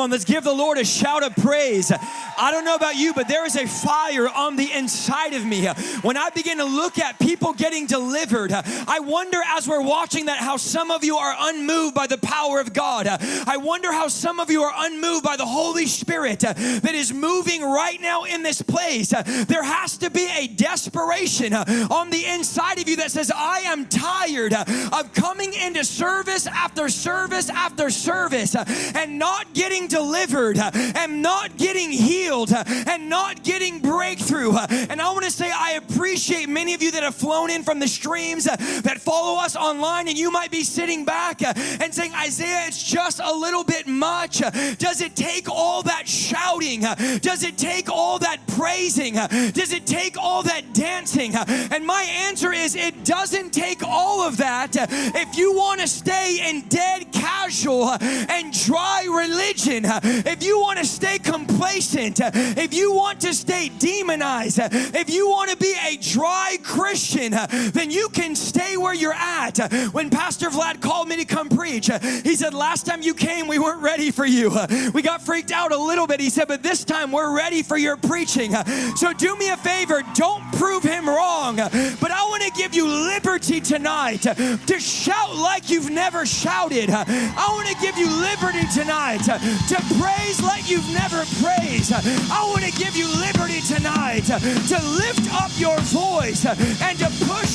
on, let's give the Lord a shout of praise. I don't know about you, but there is a fire on the inside of me. When I begin to look at people getting delivered, I wonder as we're watching that how some of you are unmoved by the power of God. I wonder how some of you are unmoved by the Holy Spirit that is moving right now in this place. There has to be a desperation on the inside of you that says, I am tired of coming into service after service after service and not getting delivered and not getting healed and not getting breakthrough. And I want to say, I appreciate many of you that have flown in from the streams that follow us online, and you might be sitting back and saying, Isaiah, it's just a little bit much. Does it take all that shouting? Does it take all that praising? Does it take all that dancing? And my answer is, it doesn't take all of that if you want to stay in dead casual and dry religion, if you want to stay complacent, if you want to stay demonized, if you want to be a dry Christian, then you can stay where you're at. When Pastor Vlad called me to come preach, he said, Last time you came, we weren't ready for you. We got freaked out a little bit. He said, But this time we're ready for your preaching. So do me a favor, don't prove him wrong. But I want to give you liberty tonight to shout like you've never shouted. I want to give you liberty tonight to praise like you've never praised. I want to give you liberty tonight to lift up your voice and to push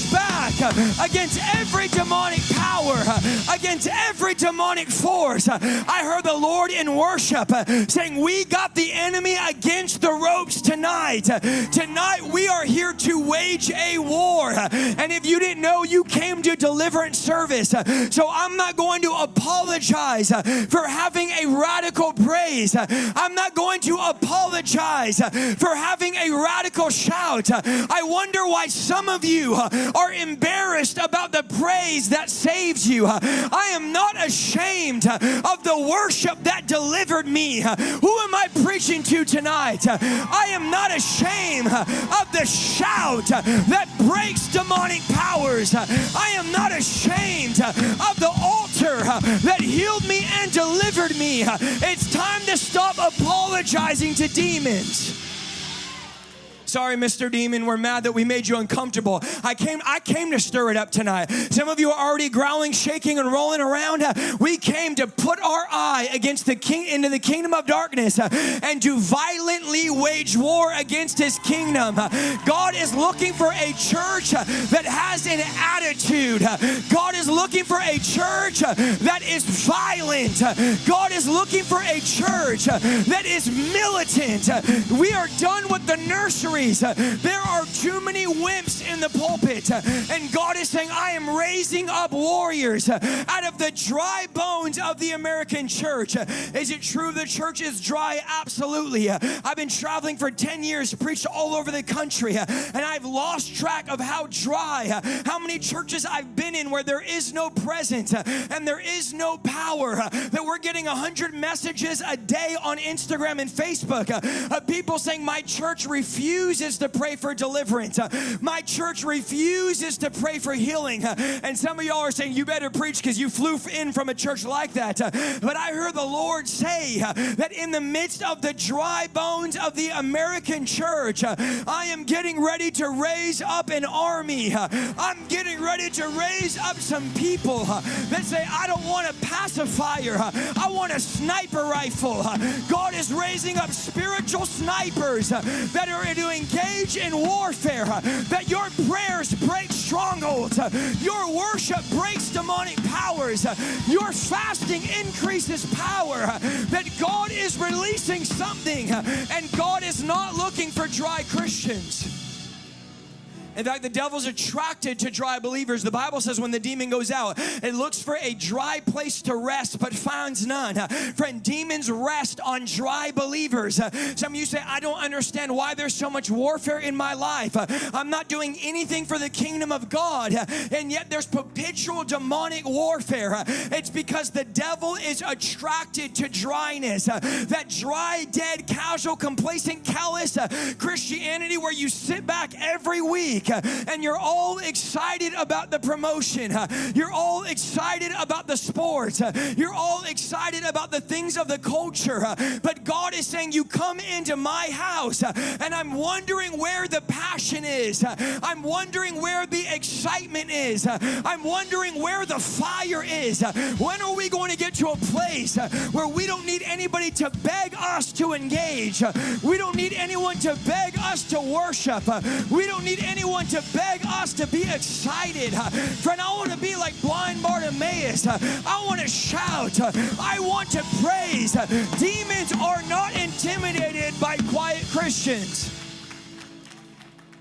back uh, against every demonic power, uh, against every demonic force. Uh, I heard the Lord in worship saying, We got the enemy against the ropes tonight. Tonight we are here to wage a war. And if you didn't know, you came to deliverance service. So I'm not going to apologize for having a radical praise. I'm not going to apologize for having a radical shout. I wonder why some of you are embarrassed about the praise that saves you. I am not ashamed of the worship that delivered me. Who am I preaching to tonight? I am not ashamed of the shout that breaks demonic powers. I am not ashamed of the altar that healed me and delivered me. It's time to stop apologizing to demons. Sorry, Mr. Demon, we're mad that we made you uncomfortable. I came, I came to stir it up tonight. Some of you are already growling, shaking, and rolling around. We came to put our eye against the king into the kingdom of darkness and to violently wage war against his kingdom. God is looking for a church that has an attitude. God is looking for a church that is violent. God is looking for a church that is militant. We are done with the nursery there are too many wimps in the pulpit. And God is saying, I am raising up warriors out of the dry bones of the American church. Is it true the church is dry? Absolutely. I've been traveling for 10 years, preached all over the country, and I've lost track of how dry, how many churches I've been in where there is no presence and there is no power. That we're getting 100 messages a day on Instagram and Facebook of people saying, My church refused refuses to pray for deliverance. My church refuses to pray for healing. And some of y'all are saying, You better preach because you flew in from a church like that. But I heard the Lord say that in the midst of the dry bones of the American church, I am getting ready to raise up an army. I'm getting ready to raise up some people that say, I don't want a pacifier, I want a sniper rifle. God is raising up spiritual snipers that are doing engage in warfare, that your prayers break strongholds, your worship breaks demonic powers, your fasting increases power, that God is releasing something and God is not looking for dry Christians. In fact, the devil's attracted to dry believers. The Bible says when the demon goes out, it looks for a dry place to rest, but finds none. Friend, demons rest on dry believers. Some of you say, I don't understand why there's so much warfare in my life. I'm not doing anything for the kingdom of God, and yet there's perpetual demonic warfare. It's because the devil is attracted to dryness. That dry, dead, casual, complacent, callous Christianity where you sit back every week week uh, and you're all excited about the promotion. Uh, you're all excited about the sports. Uh, you're all excited about the things of the culture. But God is saying, You come into my house, and I'm wondering where the passion is. I'm wondering where the excitement is. I'm wondering where the fire is. When are we going to get to a place where we don't need anybody to beg us to engage? We don't need anyone to beg us to worship. We don't need anyone to beg us to be excited. Friend, I want to be like blind Bartimaeus. I want to shout. I want to praise. Demons are not intimidated by quiet Christians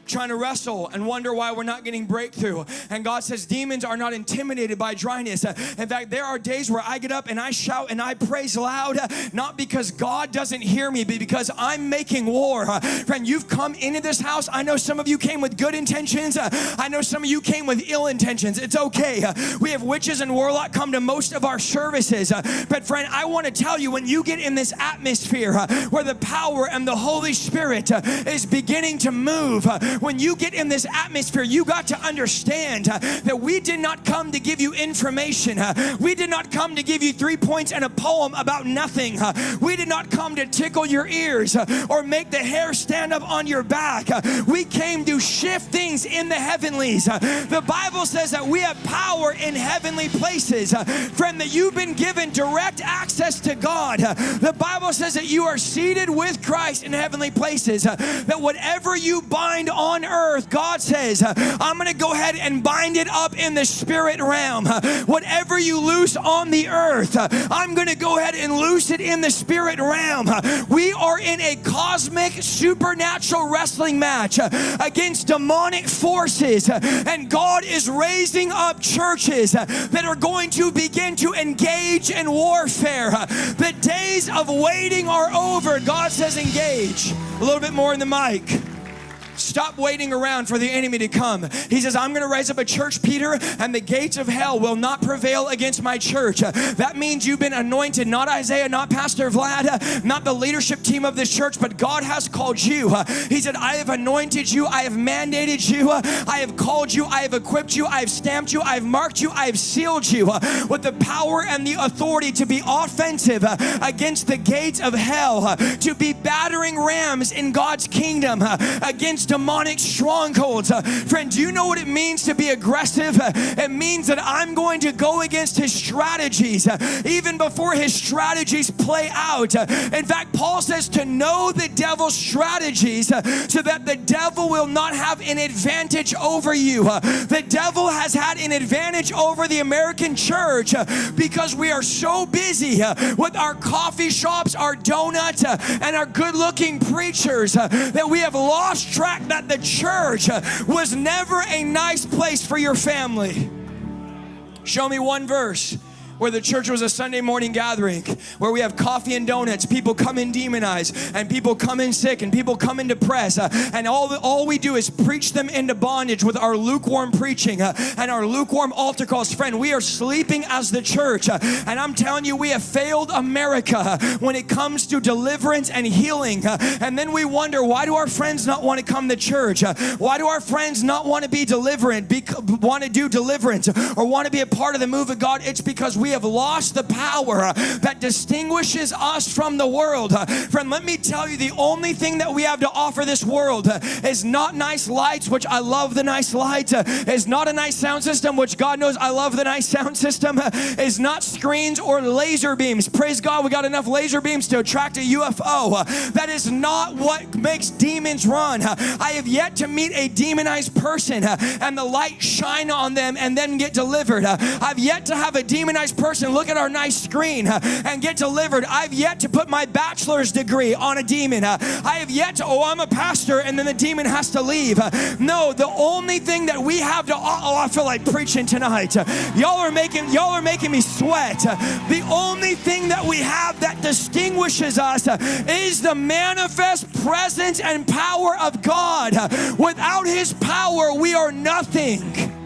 trying to wrestle and wonder why we're not getting breakthrough. And God says demons are not intimidated by dryness. In fact, there are days where I get up and I shout and I praise loud, not because God doesn't hear me, but because I'm making war. Friend, you've come into this house. I know some of you came with good intentions. I know some of you came with ill intentions. It's okay. We have witches and warlock come to most of our services. But friend, I want to tell you when you get in this atmosphere where the power and the Holy Spirit is beginning to move, when you get in this atmosphere, you got to understand uh, that we did not come to give you information. Uh, we did not come to give you three points and a poem about nothing. Uh, we did not come to tickle your ears or make the hair stand up on your back. We came to shift things in the heavenlies. The Bible says that we have power in heavenly places. friend, that you've been given direct access to God. the Bible says that you are seated with Christ in heavenly places. that whatever you bind on on earth, God says, I'm going to go ahead and bind it up in the spirit realm. Whatever you loose on the earth, I'm going to go ahead and loose it in the spirit realm. We are in a cosmic supernatural wrestling match against demonic forces, and God is raising up churches that are going to begin to engage in warfare. The days of waiting are over. God says, engage. A little bit more in the mic. Stop waiting around for the enemy to come. He says, I'm going to raise up a church, Peter, and the gates of hell will not prevail against my church. That means you've been anointed, not Isaiah, not Pastor Vlad, not the leadership team of this church, but God has called you. He said, I have anointed you, I have mandated you, I have called you, I have equipped you, I have stamped you, I have marked you, I have sealed you with the power and the authority to be offensive against the gates of hell, to be battering rams in God's kingdom against demonic strongholds. Uh, friend, do you know what it means to be aggressive? Uh, it means that I'm going to go against his strategies uh, even before his strategies play out. Uh, in fact, Paul says to know the devil's strategies uh, so that the devil will not have an advantage over you. Uh, the devil has had an advantage over the American church because we are so busy with our coffee shops, our donuts, and our good looking preachers that we have lost track fact that the church was never a nice place for your family. Show me one verse where the church was a Sunday morning gathering, where we have coffee and donuts, people come in demonized, and people come in sick, and people come in depressed, uh, and all, all we do is preach them into bondage with our lukewarm preaching uh, and our lukewarm altar calls. Friend, we are sleeping as the church, uh, and I'm telling you, we have failed America uh, when it comes to deliverance and healing. Uh, and then we wonder, why do our friends not want to come to church? Uh, why do our friends not want to be deliverant, be, want to do deliverance, or want to be a part of the move of God? It's because we have lost the power uh, that distinguishes us from the world. Uh, friend, let me tell you the only thing that we have to offer this world uh, is not nice lights, which I love the nice lights, is not a nice sound system, which God knows I love the nice sound system, is not screens or laser beams. Praise God, we got enough laser beams to attract a UFO. That is not what makes demons run. I have yet to meet a demonized person and the light shine on them and then get delivered. I've yet to have a demonized person look at our nice screen and get delivered. I've yet to put my bachelor's degree on a demon. I have yet to, oh, I'm a pastor, and then the demon has to leave. No, the only thing that we have to, oh, I feel like preaching tonight. Y'all are making, y'all are making me sweat. The only thing that we have that distinguishes us is the manifest presence and power of God. Without His power, we are nothing.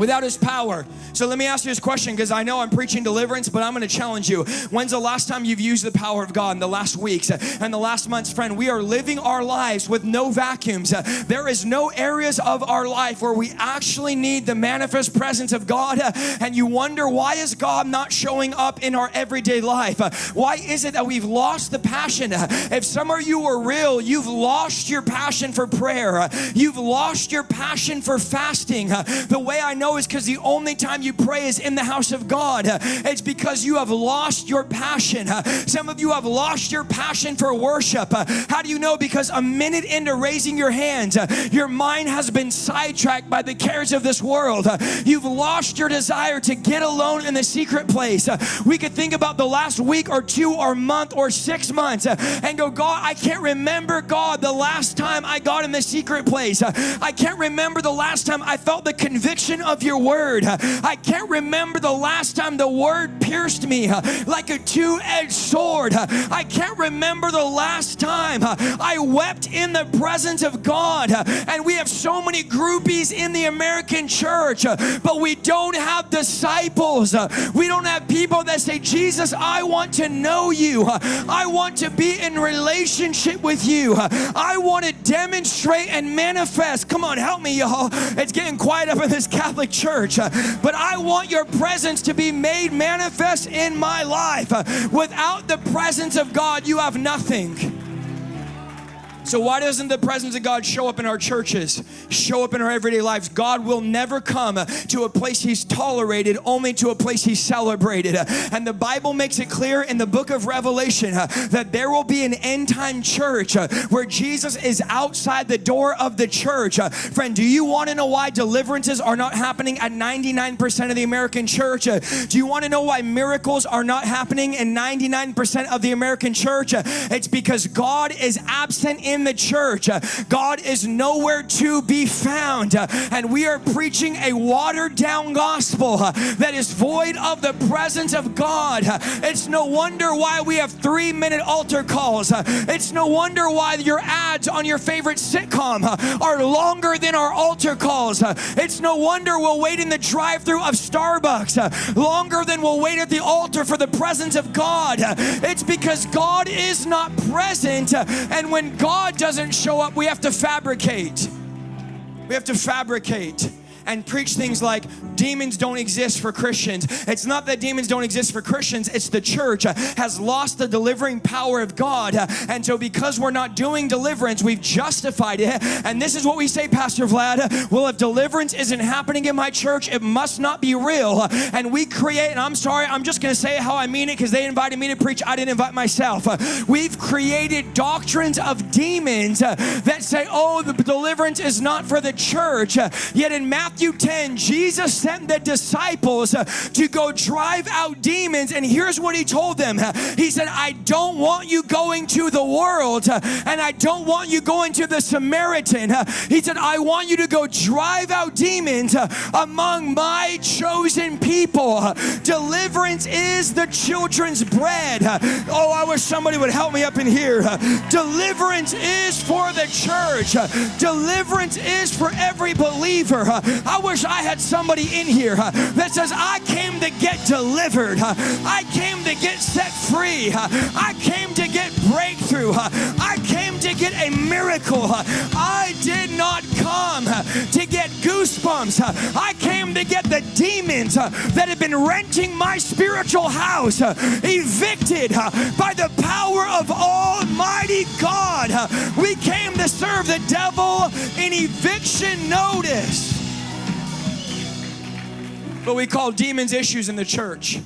Without his power. So let me ask you this question because I know I'm preaching deliverance, but I'm going to challenge you. When's the last time you've used the power of God in the last weeks uh, and the last months, friend? We are living our lives with no vacuums. Uh, there is no areas of our life where we actually need the manifest presence of God, uh, and you wonder why is God not showing up in our everyday life? Why is it that we've lost the passion? If some of you are real, you've lost your passion for prayer. You've lost your passion for fasting. The way I know is because the only time you pray is in the house of God. It's because you have lost your passion. Some of you have lost your passion for worship. How do you know? Because a minute into raising your hands, your mind has been sidetracked by the cares of this world. You've lost your desire to get alone in the secret place. We could think about the last week or two or month or six months and go, God, I can't remember, God, the last time I got in the secret place. I can't remember the last time I felt the conviction of your word. I can't remember the last time the word pierced me uh, like a two edged sword. I can't remember the last time uh, I wept in the presence of God. And we have so many groupies in the American church, uh, but we don't have disciples. We don't have people that say, Jesus, I want to know you. I want to be in relationship with you. I want to demonstrate and manifest. Come on, help me, y'all. It's getting quiet up in this Catholic church, uh, but I want your presence to be made manifest in my life. Uh, without the presence of God, you have nothing. So, why doesn't the presence of God show up in our churches, show up in our everyday lives? God will never come to a place He's tolerated, only to a place He's celebrated. And the Bible makes it clear in the book of Revelation that there will be an end time church where Jesus is outside the door of the church. Friend, do you want to know why deliverances are not happening at 99% of the American church? Do you want to know why miracles are not happening in 99% of the American church? It's because God is absent in in the church. Uh, God is nowhere to be found. Uh, and we are preaching a watered down gospel uh, that is void of the presence of God. It's no wonder why we have three minute altar calls. It's no wonder why your ads on your favorite sitcom are longer than our altar calls. It's no wonder we'll wait in the drive through of Starbucks longer than we'll wait at the altar for the presence of God. It's because God is not present. And when God God doesn't show up, we have to fabricate. We have to fabricate and preach things like demons don't exist for Christians. It's not that demons don't exist for Christians, it's the church has lost the delivering power of God. And so, because we're not doing deliverance, we've justified it. And this is what we say, Pastor Vlad well, if deliverance isn't happening in my church, it must not be real. And we create, and I'm sorry, I'm just going to say how I mean it because they invited me to preach, I didn't invite myself. We've created doctrines of demons that say, oh, the deliverance is not for the church. Yet in Matthew, Matthew 10, Jesus sent the disciples uh, to go drive out demons. And here's what he told them He said, I don't want you going to the world, uh, and I don't want you going to the Samaritan. Uh, he said, I want you to go drive out demons among my chosen people. Deliverance is the children's bread. Oh, I wish somebody would help me up in here. Deliverance is for the church, deliverance is for every believer. I wish I had somebody in here that says, I came to get delivered. I came to get set free. I came to get breakthrough. I came to get a miracle. I did not come to get goosebumps. I came to get the demons that have been renting my spiritual house evicted by the power of Almighty God. We came to serve the devil in eviction notice but we call demons issues in the church.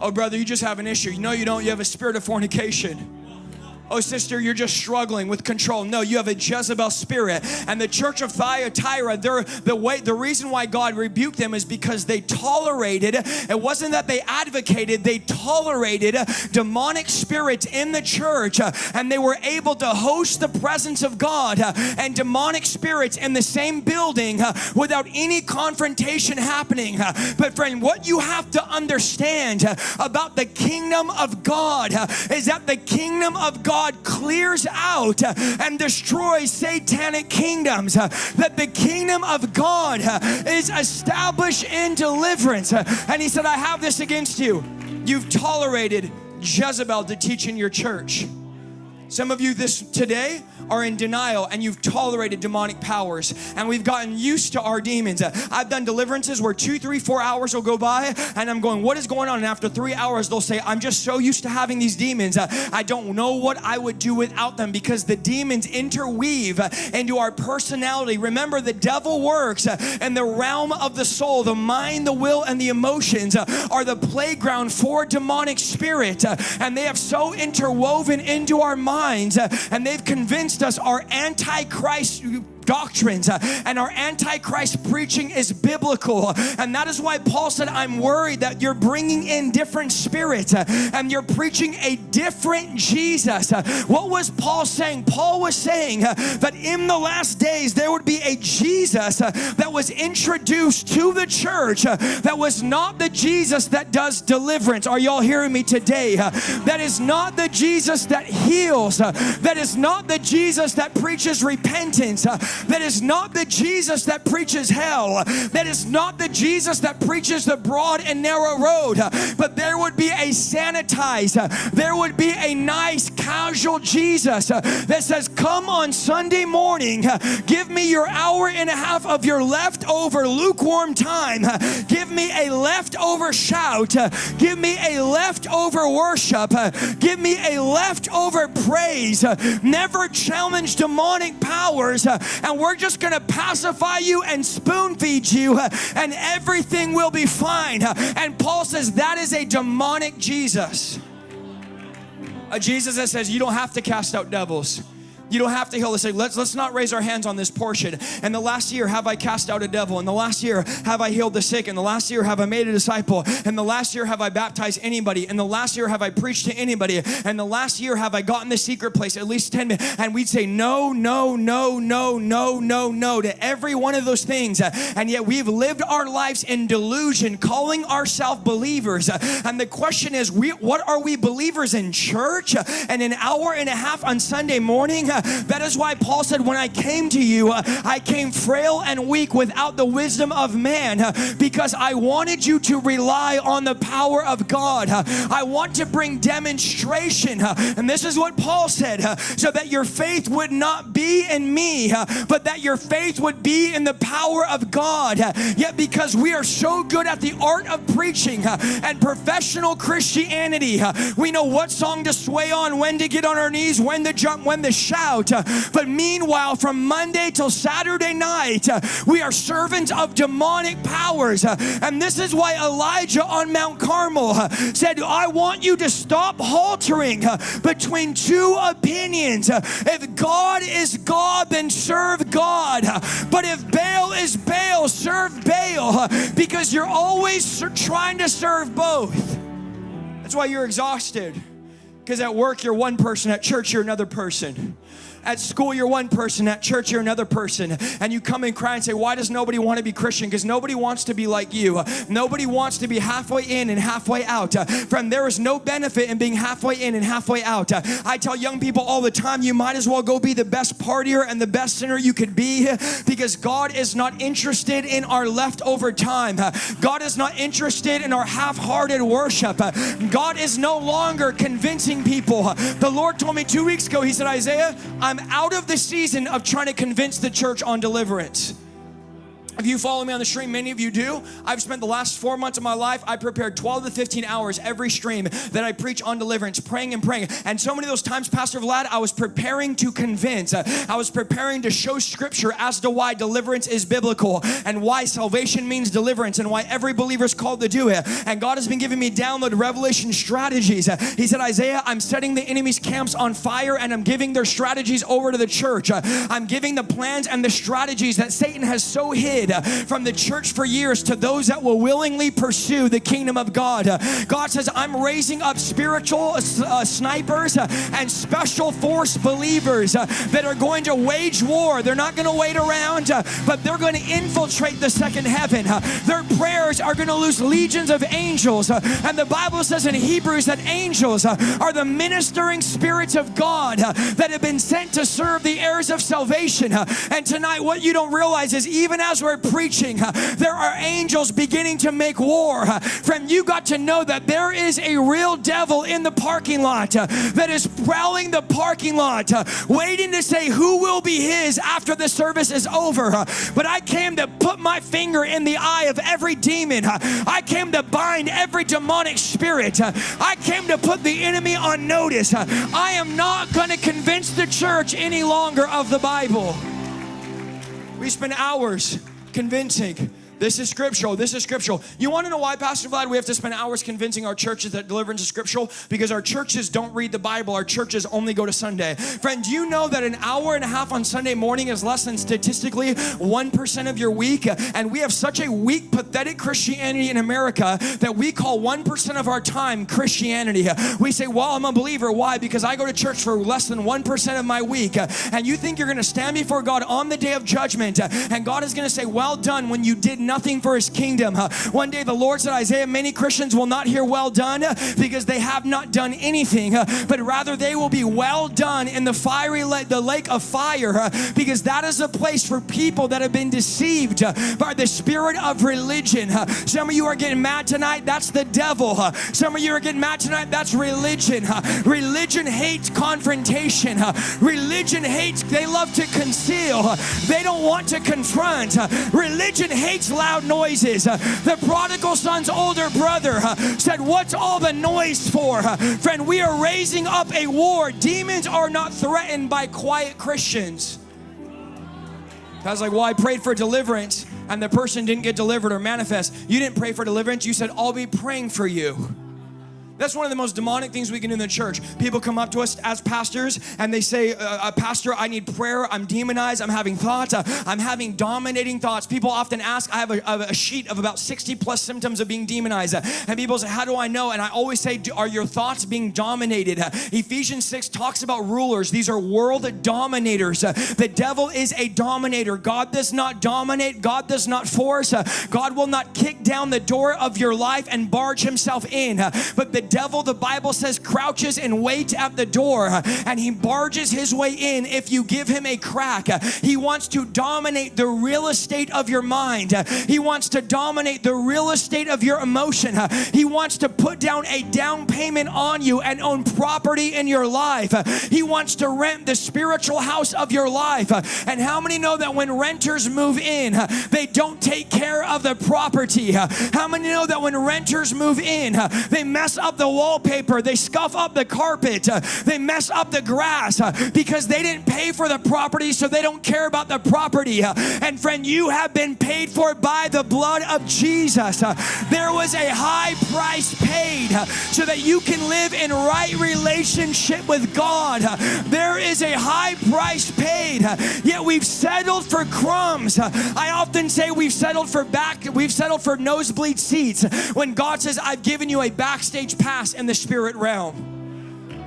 Oh, brother, you just have an issue. No, you don't. You have a spirit of fornication. Oh, sister, you're just struggling with control. No, you have a Jezebel spirit. And the church of Thyatira, the way the reason why God rebuked them is because they tolerated. It wasn't that they advocated, they tolerated demonic spirits in the church, and they were able to host the presence of God and demonic spirits in the same building without any confrontation happening. But friend, what you have to understand about the kingdom of God is that the kingdom of God God clears out and destroys satanic kingdoms, that the kingdom of God is established in deliverance. And he said, I have this against you. You've tolerated Jezebel to teach in your church. Some of you this today are in denial and you've tolerated demonic powers and we've gotten used to our demons. I've done deliverances where two, three, four hours will go by and I'm going, what is going on? And after three hours, they'll say, I'm just so used to having these demons. I don't know what I would do without them because the demons interweave into our personality. Remember, the devil works in the realm of the soul, the mind, the will, and the emotions are the playground for demonic spirit. And they have so interwoven into our minds and they've convinced against us are antichrist doctrines uh, and our antichrist preaching is biblical. And that is why Paul said I'm worried that you're bringing in different spirits uh, and you're preaching a different Jesus. Uh, what was Paul saying? Paul was saying that in the last days there would be a Jesus that was introduced to the church that was not the Jesus that does deliverance. Are y'all hearing me today? That is not the Jesus that heals that is not the Jesus that preaches repentance that is not the Jesus that preaches hell, that is not the Jesus that preaches the broad and narrow road, but there would be a sanitized, there would be a nice, casual Jesus that says, Come on Sunday morning, give me your hour and a half of your leftover lukewarm time, give me a leftover shout, give me a leftover worship, give me a leftover praise, never challenge demonic powers and we're just going to pacify you and spoon feed you, and everything will be fine. And Paul says that is a demonic Jesus. A Jesus that says you don't have to cast out devils. You don't have to heal. Let's say, let's, let's not raise our hands on this portion. And the last year have I cast out a devil. And the last year have I healed the sick. And the last year have I made a disciple. And the last year have I baptized anybody. And the last year have I preached to anybody. And the last year have I gotten the secret place at least 10 minutes. And we'd say no, no, no, no, no, no, no to every one of those things. And yet we've lived our lives in delusion, calling ourselves believers. And the question is, we, what are we believers in church? And an hour and a half on Sunday morning? That is why Paul said, When I came to you, I came frail and weak without the wisdom of man because I wanted you to rely on the power of God. I want to bring demonstration. And this is what Paul said so that your faith would not be in me, but that your faith would be in the power of God. Yet, because we are so good at the art of preaching and professional Christianity, we know what song to sway on, when to get on our knees, when to jump, when to shout out. But meanwhile, from Monday till Saturday night, we are servants of demonic powers. And this is why Elijah on Mount Carmel said, I want you to stop haltering between two opinions. If God is God, then serve God. But if Baal is Baal, serve Baal because you're always trying to serve both. That's why you're exhausted. Because at work, you're one person, at church, you're another person. At school, you're one person. At church, you're another person. And you come and cry and say, Why does nobody want to be Christian? Because nobody wants to be like you. Nobody wants to be halfway in and halfway out. Friend, there is no benefit in being halfway in and halfway out. I tell young people all the time, you might as well go be the best partier and the best sinner you could be because God is not interested in our leftover time. God is not interested in our half hearted worship. God is no longer convincing people. The Lord told me two weeks ago, He said, Isaiah, I'm out of the season of trying to convince the church on deliverance. If you follow me on the stream, many of you do. I've spent the last four months of my life, I prepared 12 to 15 hours every stream that I preach on deliverance, praying and praying. And so many of those times, Pastor Vlad, I was preparing to convince. I was preparing to show scripture as to why deliverance is biblical and why salvation means deliverance and why every believer is called to do it. And God has been giving me download revelation strategies. He said, Isaiah, I'm setting the enemy's camps on fire and I'm giving their strategies over to the church. I'm giving the plans and the strategies that Satan has so hid uh, from the church for years to those that will willingly pursue the kingdom of God. Uh, God says, I'm raising up spiritual uh, uh snipers and special force believers that are going to wage war. They're not going to wait around, but they're going to infiltrate the second heaven. Their prayers are going to lose legions of angels. And the Bible says in Hebrews that angels are the ministering spirits of God that have been sent to serve the heirs of salvation. And tonight, what you don't realize is even as we're preaching, there are angels beginning to make war. Friend, you got to know that there is a real devil in the parking lot that is prowling the parking lot, waiting to say who will be his after the service is over. But I came to put my finger in the eye of every demon. I came to bind every demonic spirit. I came to put the enemy on notice. I am not going to convince the church any longer of the Bible. We spend hours convincing this is scriptural. This is scriptural. You want to know why, Pastor Vlad, we have to spend hours convincing our churches that deliverance is scriptural? Because our churches don't read the Bible. Our churches only go to Sunday. Friend, you know that an hour and a half on Sunday morning is less than statistically 1% of your week? And we have such a weak, pathetic Christianity in America that we call 1% of our time Christianity. We say, well, I'm a believer. Why? Because I go to church for less than 1% of my week. And you think you're going to stand before God on the day of judgment and God is going to say, well done when you did nothing for his kingdom. One day the Lord said, Isaiah, many Christians will not hear well done uh, because they have not done anything, but rather they will be well done in the fiery lake, the lake of fire because that is a place for people that have been deceived uh, by the spirit of religion. Some of you are getting mad tonight, that's the devil. Some of you are getting mad tonight, that's religion. Religion hates confrontation. Religion hates, they love to conceal. They don't want to confront. Religion hates loud noises. The prodigal son's older brother uh, said, What's all the noise for? Uh, friend, we are raising up a war. Demons are not threatened by quiet Christians. I was like, Well, I prayed for deliverance and the person didn't get delivered or manifest. You didn't pray for deliverance. You said, I'll be praying for you. That's one of the most demonic things we can do in the church. People come up to us as pastors and they say, uh, uh, Pastor, I need prayer. I'm demonized. I'm having thoughts. Uh, I'm having dominating thoughts. People often ask, I have a, a, sheet of about 60 plus symptoms of being demonized. Uh, and people say, How do I know? And I always say, Are your thoughts being dominated? Uh, Ephesians 6 talks about rulers. These are world dominators. The devil is a dominator. God does not dominate, God does not force. God will not kick down the door of your life and barge himself in. but the devil, the Bible says, crouches and waits at the door uh, and he barges his way in if you give him a crack. Uh, he wants to dominate the real estate of your mind. Uh, he wants to dominate the real estate of your emotion. He wants to put down a down payment on you and own property in your life. He wants to rent the spiritual house of your life. And how many know that when renters move in, they don't take care of the property? How many know that when renters move in, they mess up the wallpaper, they scuff up the carpet, uh, they mess up the grass uh, because they didn't pay for the property, so they don't care about the property. Uh, and friend, you have been paid for by the blood of Jesus. There was a high price paid so that you can live in right relationship with God. There is a high price paid, yet we've settled for crumbs. I often say we've settled for back, we've settled for nosebleed seats when God says, I've given you a backstage pass in the spirit realm.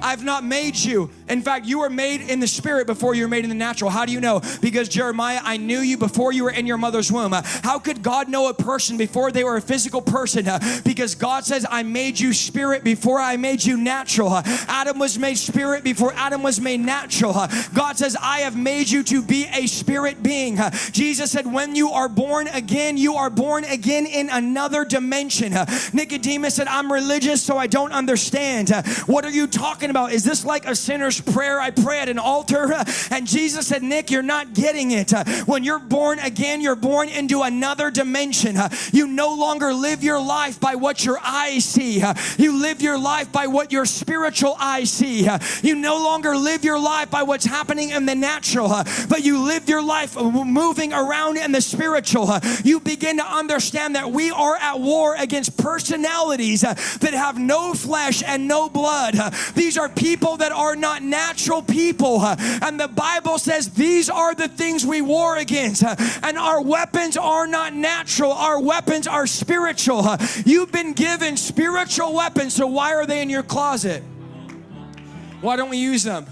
I've not made you. In fact, you were made in the spirit before you were made in the natural. How do you know? Because Jeremiah, I knew you before you were in your mother's womb. How could God know a person before they were a physical person? Because God says, I made you spirit before I made you natural. Adam was made spirit before Adam was made natural. God says, I have made you to be a spirit being. Jesus said, when you are born again, you are born again in another dimension. Nicodemus said, I'm religious, so I don't understand. What are you talking talking about? Is this like a sinner's prayer I pray at an altar? And Jesus said, Nick, you're not getting it. When you're born again, you're born into another dimension. You no longer live your life by what your eyes see. You live your life by what your spiritual eyes see. You no longer live your life by what's happening in the natural, but you live your life moving around in the spiritual. You begin to understand that we are at war against personalities that have no flesh and no blood. These are people that are not natural people. And the Bible says these are the things we war against. And our weapons are not natural, our weapons are spiritual. You've been given spiritual weapons, so why are they in your closet? Why don't we use them?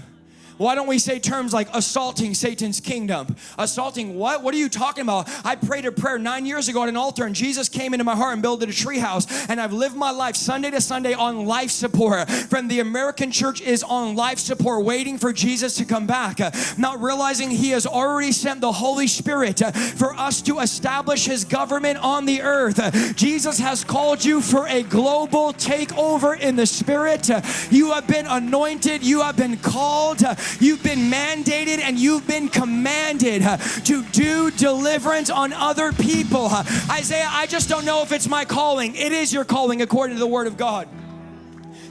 Why don't we say terms like assaulting Satan's kingdom? Assaulting what? What are you talking about? I prayed a prayer nine years ago at an altar, and Jesus came into my heart and built a treehouse. And I've lived my life Sunday to Sunday on life support. From the American church is on life support, waiting for Jesus to come back, not realizing He has already sent the Holy Spirit for us to establish His government on the earth. Jesus has called you for a global takeover in the Spirit. You have been anointed, you have been called. You've been mandated and you've been commanded to do deliverance on other people. Isaiah, I just don't know if it's my calling. It is your calling according to the word of God.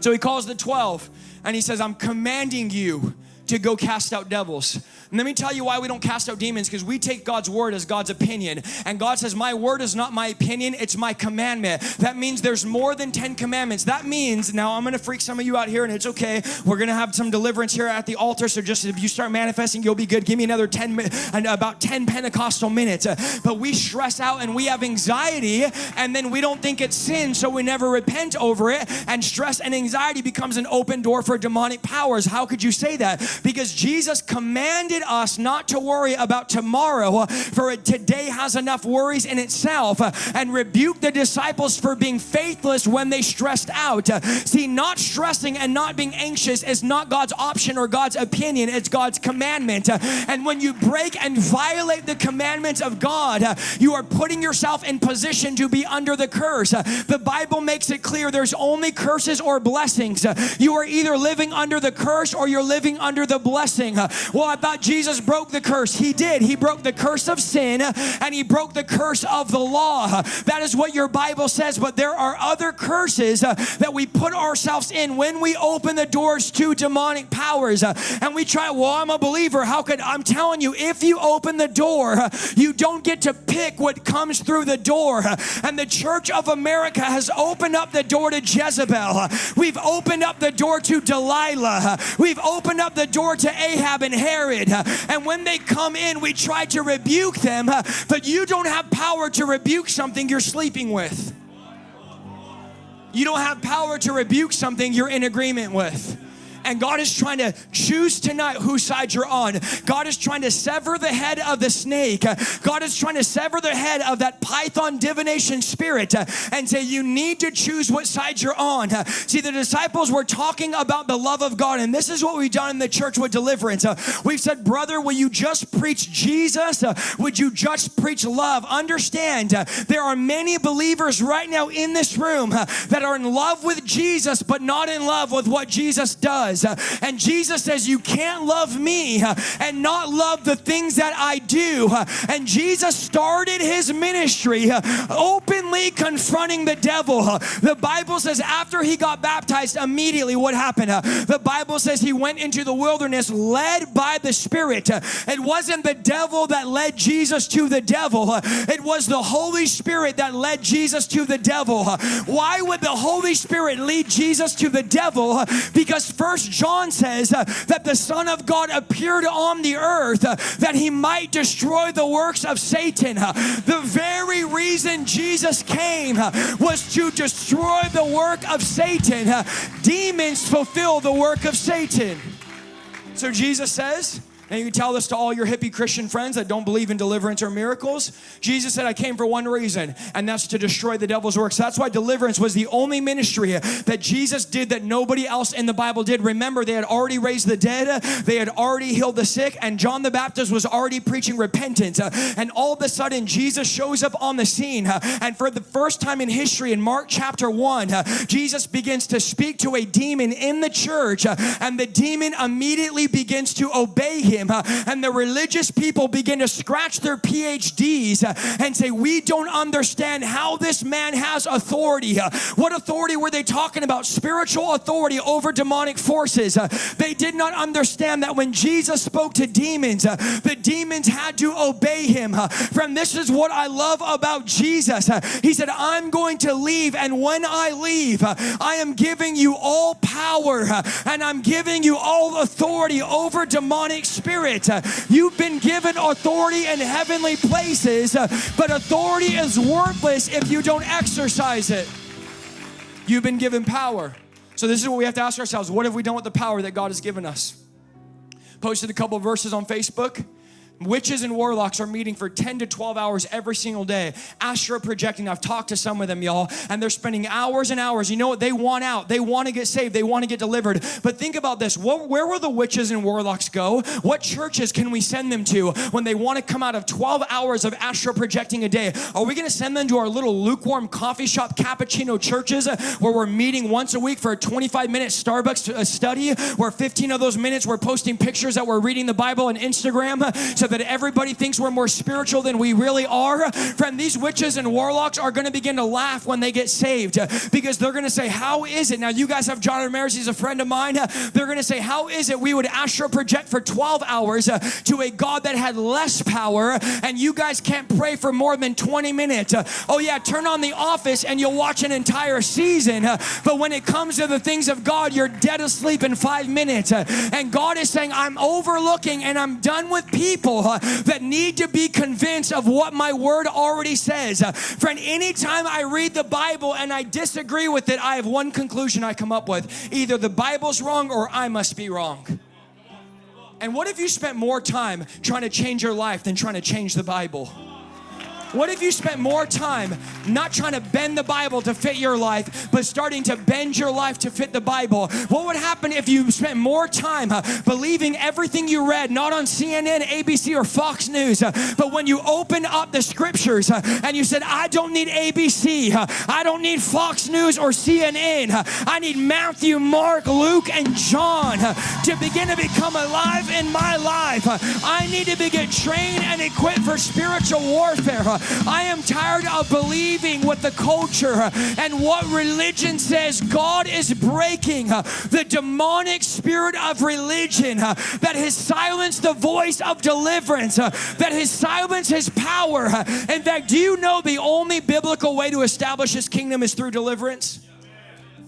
So he calls the 12 and he says, I'm commanding you to go cast out devils. And let me tell you why we don't cast out demons because we take God's word as God's opinion. And God says, My word is not my opinion, it's my commandment. That means there's more than 10 commandments. That means, now I'm gonna freak some of you out here and it's okay. We're gonna have some deliverance here at the altar. So just if you start manifesting, you'll be good. Give me another 10, and about 10 Pentecostal minutes. But we stress out and we have anxiety and then we don't think it's sin, so we never repent over it. And stress and anxiety becomes an open door for demonic powers. How could you say that? Because Jesus commanded us not to worry about tomorrow, uh, for today has enough worries in itself, uh, and rebuked the disciples for being faithless when they stressed out. Uh, see, not stressing and not being anxious is not God's option or God's opinion, it's God's commandment. And when you break and violate the commandments of God, you are putting yourself in position to be under the curse. The Bible makes it clear there's only curses or blessings. You are either living under the curse or you're living under the blessing. Well, I thought Jesus broke the curse. He did. He broke the curse of sin and he broke the curse of the law. That is what your Bible says, but there are other curses that we put ourselves in when we open the doors to demonic powers. And we try, well, I'm a believer. How could I'm telling you, if you open the door, you don't get to pick what comes through the door. And the church of America has opened up the door to Jezebel. We've opened up the door to Delilah. We've opened up the door to Ahab and Herod. And when they come in, we try to rebuke them, but you don't have power to rebuke something you're sleeping with. You don't have power to rebuke something you're in agreement with. And God is trying to choose tonight whose side you're on. God is trying to sever the head of the snake. God is trying to sever the head of that python divination spirit and say, You need to choose what side you're on. See, the disciples were talking about the love of God, and this is what we've done in the church with deliverance. We've said, Brother, will you just preach Jesus? Would you just preach love? Understand, there are many believers right now in this room that are in love with Jesus, but not in love with what Jesus does does. Uh, and Jesus says, You can't love me uh, and not love the things that I do. Uh, and Jesus started his ministry openly confronting the devil. The Bible says, after he got baptized, immediately what happened? The Bible says he went into the wilderness led by the Spirit. It wasn't the devil that led Jesus to the devil, it was the Holy Spirit that led Jesus to the devil. Why would the Holy Spirit lead Jesus to the devil? Because first John says uh, that the Son of God appeared on the earth uh, that he might destroy the works of Satan. Uh, the very reason Jesus came uh, was to destroy the work of Satan. Uh, demons fulfill the work of Satan. So Jesus says, and you tell this to all your hippie Christian friends that don't believe in deliverance or miracles. Jesus said, I came for one reason, and that's to destroy the devil's works. That's why deliverance was the only ministry that Jesus did that nobody else in the Bible did. Remember, they had already raised the dead, they had already healed the sick, and John the Baptist was already preaching repentance. And all of a sudden, Jesus shows up on the scene. And for the first time in history, in Mark chapter 1, Jesus begins to speak to a demon in the church, and the demon immediately begins to obey him him. And the religious people begin to scratch their PhDs uh, and say, We don't understand how this man has authority. Uh, what authority were they talking about? Spiritual authority over demonic forces. Uh, they did not understand that when Jesus spoke to demons, the demons had to obey him. Friend, this is what I love about Jesus. He said, I'm going to leave, and when I leave, I am giving you all power and I'm giving you all authority over demonic spirits. Uh, you've been given authority in heavenly places, uh, but authority is worthless if you don't exercise it. You've been given power. So, this is what we have to ask ourselves what have we done with the power that God has given us? Posted a couple verses on Facebook. Witches and warlocks are meeting for 10 to 12 hours every single day, astral projecting. I've talked to some of them, y'all, and they're spending hours and hours. You know what? They want out. They want to get saved. They want to get delivered. But think about this what, where will the witches and warlocks go? What churches can we send them to when they want to come out of 12 hours of astral projecting a day? Are we going to send them to our little lukewarm coffee shop cappuccino churches uh, where we're meeting once a week for a 25 minute Starbucks uh, study, where 15 of those minutes we're posting pictures that we're reading the Bible on Instagram? Uh, so that everybody thinks we're more spiritual than we really are. Friend, these witches and warlocks are going to begin to laugh when they get saved because they're going to say, How is it? Now, you guys have John Ramirez, he's a friend of mine. They're going to say, How is it we would astral project for 12 hours to a God that had less power and you guys can't pray for more than 20 minutes? Oh, yeah, turn on The Office and you'll watch an entire season. But when it comes to the things of God, you're dead asleep in five minutes. And God is saying, I'm overlooking and I'm done with people people uh, that need to be convinced of what my word already says. Uh, friend, anytime I read the Bible and I disagree with it, I have one conclusion I come up with either the Bible's wrong or I must be wrong. And what if you spent more time trying to change your life than trying to change the Bible? What if you spent more time not trying to bend the Bible to fit your life, but starting to bend your life to fit the Bible? What would happen if you spent more time uh, believing everything you read, not on CNN, ABC, or Fox News, uh, but when you open up the scriptures uh, and you said, I don't need ABC, I don't need Fox News or CNN, I need Matthew, Mark, Luke, and John to begin to become alive in my life. I need to begin trained and equipped for spiritual warfare. I am tired of believing what the culture and what religion says. God is breaking the demonic spirit of religion that has silenced the voice of deliverance, that has silenced his power. In fact, do you know the only biblical way to establish his kingdom is through deliverance?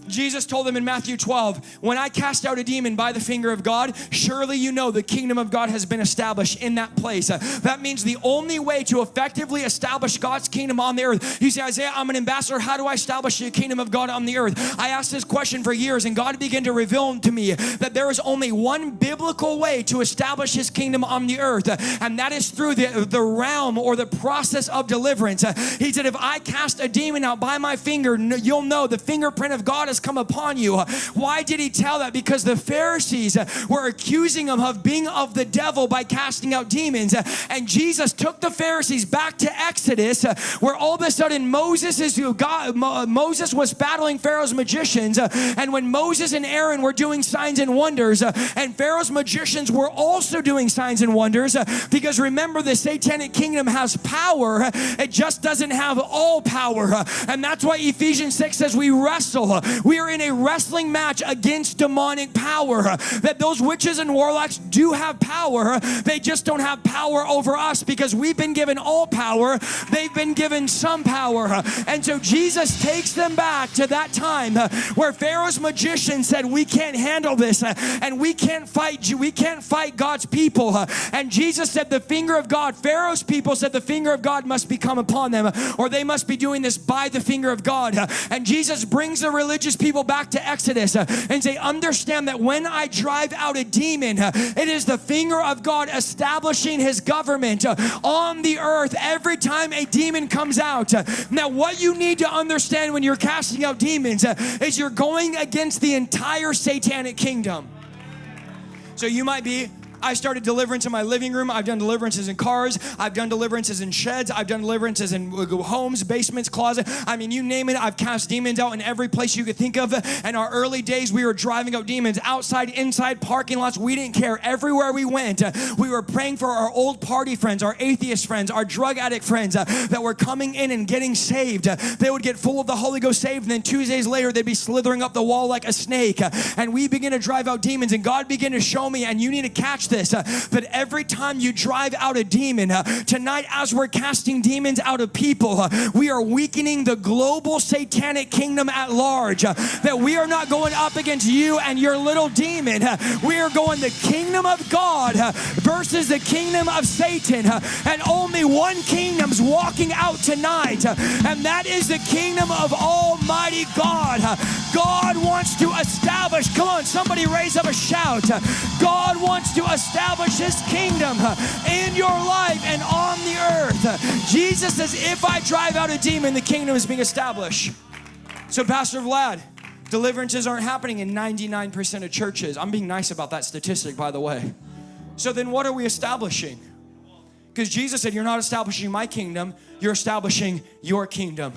Jesus told them in Matthew 12, When I cast out a demon by the finger of God, surely you know the kingdom of God has been established in that place. That means the only way to effectively establish God's kingdom on the earth. You say, Isaiah, I'm an ambassador. How do I establish the kingdom of God on the earth? I asked this question for years, and God began to reveal to me that there is only one biblical way to establish his kingdom on the earth, and that is through the, the realm or the process of deliverance. He said, If I cast a demon out by my finger, you'll know the fingerprint of God is has come upon you. Why did he tell that? Because the Pharisees were accusing him of being of the devil by casting out demons. And Jesus took the Pharisees back to Exodus, where all of a sudden Moses is who God, Moses was battling Pharaoh's magicians. And when Moses and Aaron were doing signs and wonders, and Pharaoh's magicians were also doing signs and wonders, because remember, the satanic kingdom has power, it just doesn't have all power. And that's why Ephesians 6 says we wrestle. We are in a wrestling match against demonic power. That those witches and warlocks do have power, they just don't have power over us because we've been given all power, they've been given some power. And so Jesus takes them back to that time where Pharaoh's magician said, We can't handle this and we can't fight we can't fight God's people. And Jesus said, The finger of God, Pharaoh's people said, The finger of God must become upon them, or they must be doing this by the finger of God. And Jesus brings the religious people back to Exodus uh, and say, Understand that when I drive out a demon, uh, it is the finger of God establishing his government uh, on the earth every time a demon comes out. Now, what you need to understand when you're casting out demons is you're going against the entire satanic kingdom. So you might be I started deliverance in my living room. I've done deliverances in cars. I've done deliverances in sheds. I've done deliverances in uh, homes, basements, closet. I mean, you name it. I've cast demons out in every place you could think of. In our early days, we were driving out demons outside, inside, parking lots. We didn't care. Everywhere we went, uh, we were praying for our old party friends, our atheist friends, our drug addict friends uh, that were coming in and getting saved. Uh, they would get full of the Holy Ghost saved, and then two days later, they'd be slithering up the wall like a snake. And we begin to drive out demons, and God began to show me, and you need to catch this, uh, that every time you drive out a demon, uh, tonight as we're casting demons out of people, uh, we are weakening the global satanic kingdom at large. Uh, that we are not going up against you and your little demon. Uh, we are going the kingdom of God uh, versus the kingdom of Satan. And only one kingdom's walking out tonight, and that is the kingdom of Almighty God. God wants to establish, come on, somebody raise up a shout. God wants to establish his kingdom in your life and on the earth. Jesus says, if I drive out a demon, the kingdom is being established. So, Pastor Vlad, deliverances aren't happening in 99% of churches. I'm being nice about that statistic, by the way. So, then what are we establishing? Because Jesus said, You're not establishing my kingdom, you're establishing your kingdom.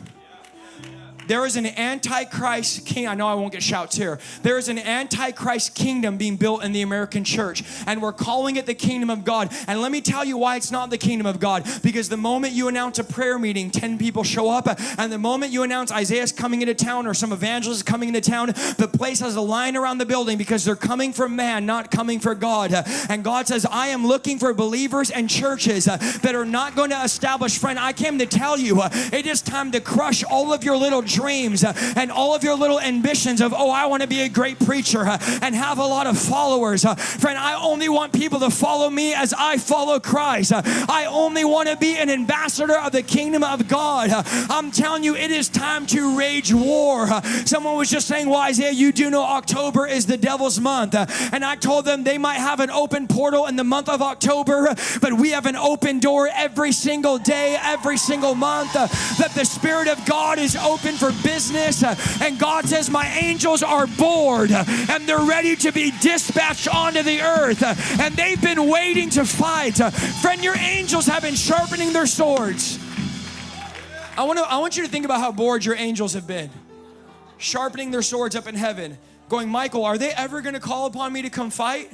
There is an antichrist king. I know I won't get shouts here. There is an antichrist kingdom being built in the American church, and we're calling it the kingdom of God. And let me tell you why it's not the kingdom of God. Because the moment you announce a prayer meeting, 10 people show up, and the moment you announce Isaiah's coming into town or some evangelist is coming into town, the place has a line around the building because they're coming for man, not coming for God. And God says, I am looking for believers and churches that are not going to establish, friend. I came to tell you, it is time to crush all of your little dreams dreams uh, and all of your little ambitions of, oh, I want to be a great preacher uh, and have a lot of followers. Uh, friend, I only want people to follow me as I follow Christ. I only want to be an ambassador of the kingdom of God. I'm telling you, it is time to rage war. Someone was just saying, well, Isaiah, you do know October is the devil's month. And I told them they might have an open portal in the month of October, but we have an open door every single day, every single month, that the Spirit of God is open for business. Uh, and God says, My angels are bored uh, and they're ready to be dispatched onto the earth. Uh, and they've been waiting to fight. Friend, your angels have been sharpening their swords. I want, to, I want you to think about how bored your angels have been. Sharpening their swords up in heaven. Going, Michael, are they ever going to call upon me to come fight?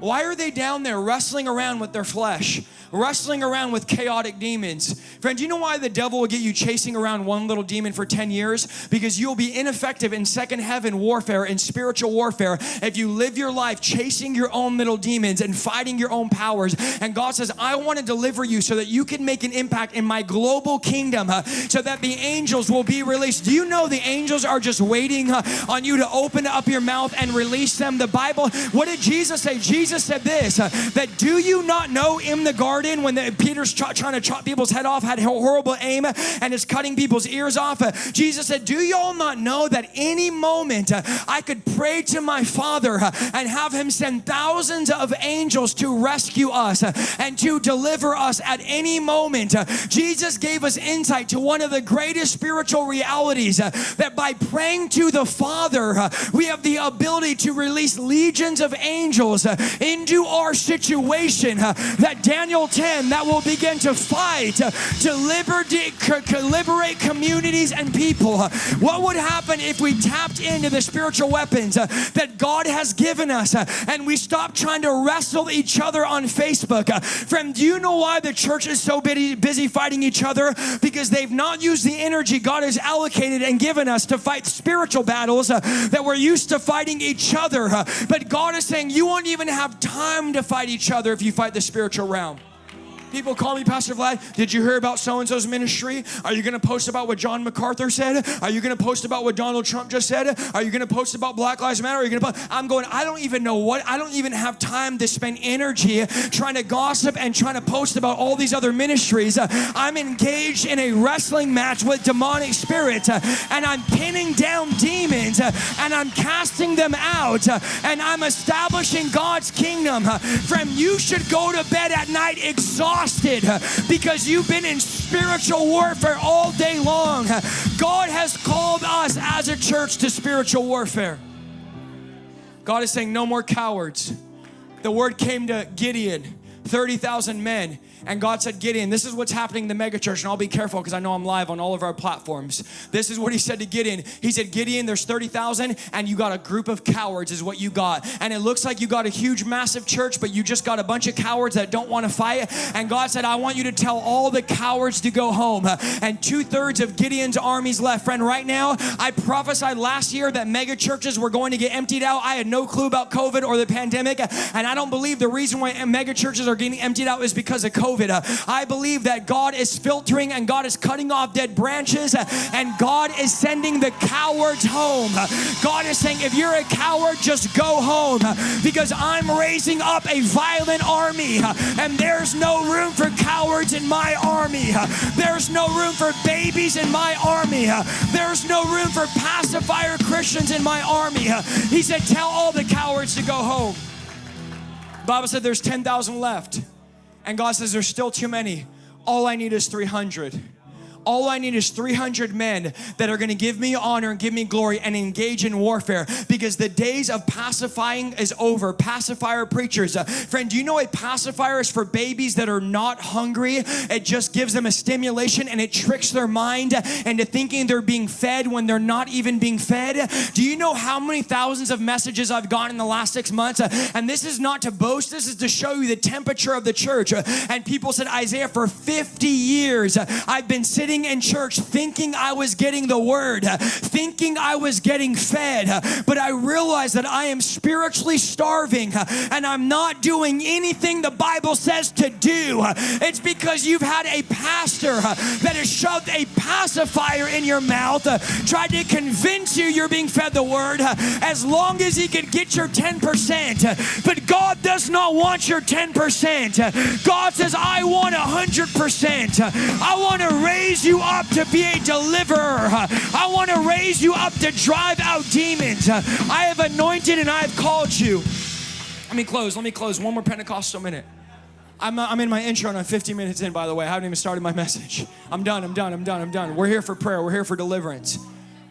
Why are they down there wrestling around with their flesh? wrestling around with chaotic demons. Friend, do you know why the devil will get you chasing around one little demon for 10 years? Because you'll be ineffective in second heaven warfare, in spiritual warfare, if you live your life chasing your own little demons and fighting your own powers. And God says, I want to deliver you so that you can make an impact in my global kingdom, so that the angels will be released. Do you know the angels are just waiting on you to open up your mouth and release them? The Bible, what did Jesus say? Jesus said this uh, that do you not know in the garden? when the, Peter's ch- trying to chop people's head off, had a horrible aim, and is cutting people's ears off. Uh, Jesus said, Do y'all not know that any moment uh, I could pray to my Father uh, and have Him send thousands of angels to rescue us uh, and to deliver us at any moment? Uh, Jesus gave us insight to one of the greatest spiritual realities uh, that by praying to the Father, we have the ability to release legions of angels into our situation. that Daniel 10 that will begin to fight to liberate communities and people. What would happen if we tapped into the spiritual weapons that God has given us and we stopped trying to wrestle each other on Facebook? Friend, do you know why the church is so busy fighting each other? Because they've not used the energy God has allocated and given us to fight spiritual battles that we're used to fighting each other. But God is saying you won't even have time to fight each other if you fight the spiritual realm. People call me Pastor Vlad. Did you hear about so and so's ministry? Are you going to post about what John MacArthur said? Are you going to post about what Donald Trump just said? Are you going to post about Black Lives Matter? Are you going to? I'm going. I don't even know what. I don't even have time to spend energy trying to gossip and trying to post about all these other ministries. I'm engaged in a wrestling match with demonic spirits, and I'm pinning down demons, and I'm casting them out, and I'm establishing God's kingdom. Friend, you should go to bed at night exhausted exhausted uh, because you've been in spiritual warfare all day long. Uh, God has called us as a church to spiritual warfare. God is saying, no more cowards. the word came to Gideon 30,000 men. And God said, Gideon, this is what's happening in the megachurch. And I'll be careful because I know I'm live on all of our platforms. This is what he said to Gideon. He said, Gideon, there's 30,000 and you got a group of cowards, is what you got. And it looks like you got a huge, massive church, but you just got a bunch of cowards that don't want to fight. And God said, I want you to tell all the cowards to go home. And two thirds of Gideon's armies left. Friend, right now, I prophesied last year that megachurches were going to get emptied out. I had no clue about COVID or the pandemic. And I don't believe the reason why megachurches are getting emptied out is because of COVID. Uh, I believe that God is filtering and God is cutting off dead branches uh, and God is sending the cowards home. Uh, God is saying, if you're a coward, just go home uh, because I'm raising up a violent army uh, and there's no room for cowards in my army. There's no room for babies in my army. There's no room for pacifier Christians in my army. He said, tell all the cowards to go home. Bible said there's 10,000 left. And God says there's still too many. All I need is 300 all I need is 300 men that are going to give me honor and give me glory and engage in warfare because the days of pacifying is over. Pacifier preachers. Uh, friend, do you know a pacifier is for babies that are not hungry? It just gives them a stimulation and it tricks their mind into thinking they're being fed when they're not even being fed. Do you know how many thousands of messages I've gotten in the last six months? Uh, and this is not to boast, this is to show you the temperature of the church. Uh, and people said, Isaiah, for 50 years, uh, I've been sitting sitting in church thinking I was getting the word, thinking I was getting fed, but I realized that I am spiritually starving and I'm not doing anything the Bible says to do. It's because you've had a pastor that has shoved a pacifier in your mouth, tried to convince you you're being fed the word as long as he could get your 10%. But God does not want your 10%. God says, I want 100%. I want to raise raise you up to be a deliverer. I want to raise you up to drive out demons. I have anointed and I have called you. Let me close. Let me close. One more Pentecostal minute. I'm, uh, I'm in my intro and I'm 50 minutes in, by the way. I haven't even started my message. I'm done. I'm done. I'm done. I'm done. We're here for prayer. We're here for deliverance.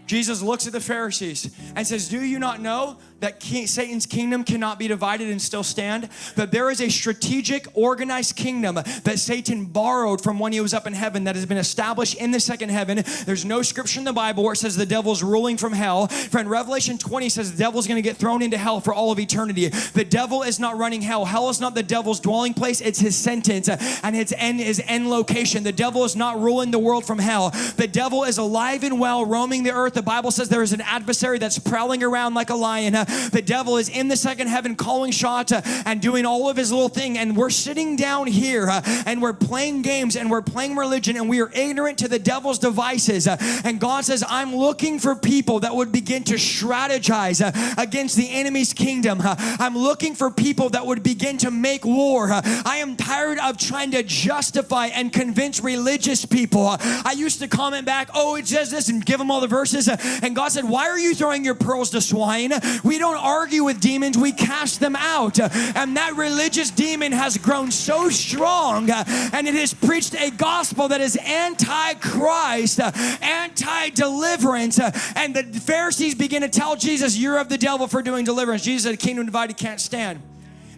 Jesus looks at the Pharisees and says, Do you not know that king, Satan's kingdom cannot be divided and still stand? That there is a strategic, organized kingdom that Satan borrowed from when he was up in heaven that has been established in the second heaven. There's no scripture in the Bible where it says the devil's ruling from hell. Friend, Revelation 20 says the devil's going to get thrown into hell for all of eternity. The devil is not running hell. Hell is not the devil's dwelling place, it's his sentence and its end is end location. The devil is not ruling the world from hell. The devil is alive and well, roaming the earth the Bible says there is an adversary that's prowling around like a lion. Uh, the devil is in the second heaven calling shots uh, and doing all of his little thing. And we're sitting down here uh, and we're playing games and we're playing religion and we are ignorant to the devil's devices. and God says, I'm looking for people that would begin to strategize against the enemy's kingdom. I'm looking for people that would begin to make war. I am tired of trying to justify and convince religious people. I used to comment back, oh, it says this and give them all the verses. And God said, Why are you throwing your pearls to swine? We don't argue with demons, we cast them out. And that religious demon has grown so strong and it has preached a gospel that is anti Christ, anti deliverance. And the Pharisees begin to tell Jesus, You're of the devil for doing deliverance. Jesus said, Kingdom divided can't stand.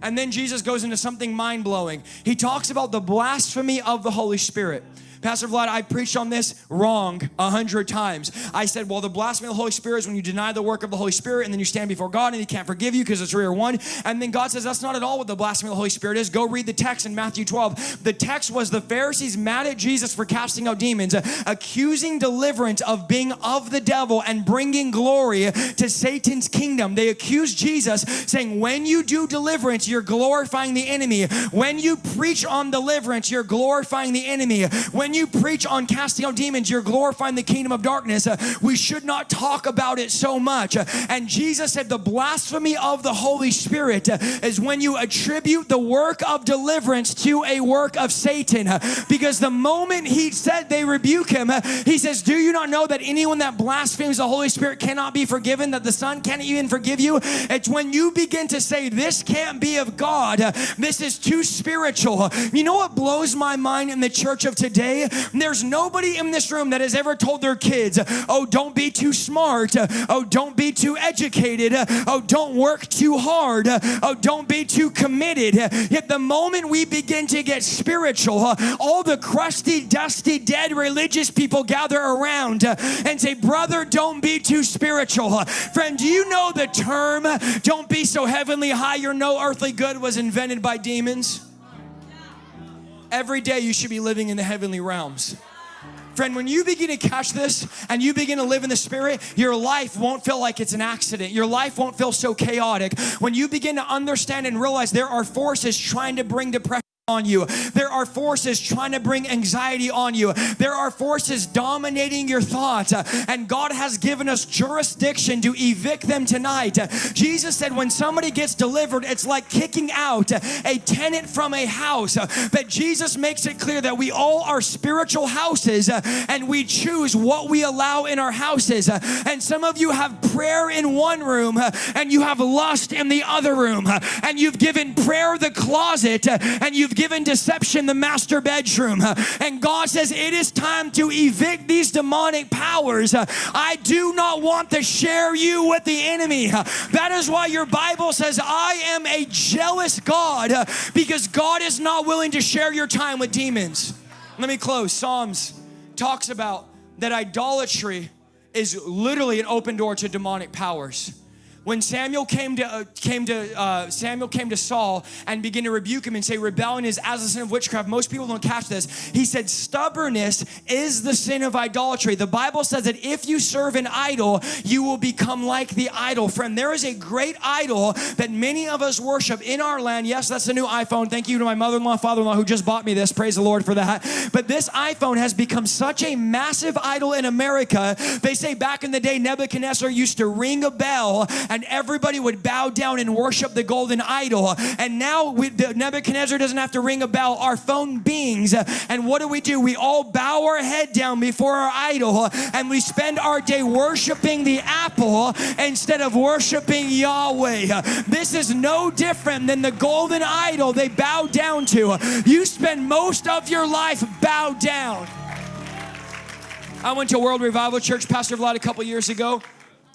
And then Jesus goes into something mind blowing. He talks about the blasphemy of the Holy Spirit. Pastor Vlad, I preached on this wrong a hundred times. I said, well, the blasphemy of the Holy Spirit is when you deny the work of the Holy Spirit and then you stand before God and he can't forgive you because it's three or one. And then God says, that's not at all what the blasphemy of the Holy Spirit is. Go read the text in Matthew 12. The text was the Pharisees mad at Jesus for casting out demons, accusing deliverance of being of the devil and bringing glory to Satan's kingdom. They accused Jesus saying, when you do deliverance, you're glorifying the enemy. When you preach on deliverance, you're glorifying the enemy. When when you preach on casting out demons, you're glorifying the kingdom of darkness. Uh, we should not talk about it so much. Uh, and Jesus said the blasphemy of the Holy Spirit uh, is when you attribute the work of deliverance to a work of Satan. Uh, because the moment he said they rebuke him, uh, he says, Do you not know that anyone that blasphemes the Holy Spirit cannot be forgiven, that the Son can't even forgive you? It's when you begin to say, This can't be of God, uh, this is too spiritual. You know what blows my mind in the church of today? There's nobody in this room that has ever told their kids, oh, don't be too smart. Oh, don't be too educated. Oh, don't work too hard. Oh, don't be too committed. Yet the moment we begin to get spiritual, all the crusty, dusty, dead religious people gather around and say, brother, don't be too spiritual. Friend, do you know the term, don't be so heavenly high, you're no earthly good, was invented by demons? Every day you should be living in the heavenly realms. Friend, when you begin to catch this and you begin to live in the Spirit, your life won't feel like it's an accident. Your life won't feel so chaotic. When you begin to understand and realize there are forces trying to bring depression on you. There are forces trying to bring anxiety on you. There are forces dominating your thoughts. And God has given us jurisdiction to evict them tonight. Jesus said when somebody gets delivered, it's like kicking out a tenant from a house. That Jesus makes it clear that we all are spiritual houses and we choose what we allow in our houses. And some of you have prayer in one room and you have lust in the other room. And you've given prayer the closet and you've given deception the master bedroom. And God says, It is time to evict these demonic powers. I do not want to share you with the enemy. That is why your Bible says, I am a jealous God because God is not willing to share your time with demons. Let me close. Psalms talks about that idolatry is literally an open door to demonic powers when Samuel came to uh, came to uh, Samuel came to Saul and began to rebuke him and say rebellion is as a sin of witchcraft. Most people don't catch this. He said stubbornness is the sin of idolatry. The Bible says that if you serve an idol, you will become like the idol. Friend, there is a great idol that many of us worship in our land. Yes, that's the new iPhone. Thank you to my mother-in-law, father-in-law who just bought me this. Praise the Lord for that. But this iPhone has become such a massive idol in America. They say back in the day Nebuchadnezzar used to ring a bell and everybody would bow down and worship the golden idol. And now we, Nebuchadnezzar doesn't have to ring a bell. Our phone bings. And what do we do? We all bow our head down before our idol and we spend our day worshiping the apple instead of worshiping Yahweh. This is no different than the golden idol they bow down to. You spend most of your life bowed down. I went to World Revival Church, Pastor Vlad, a couple years ago.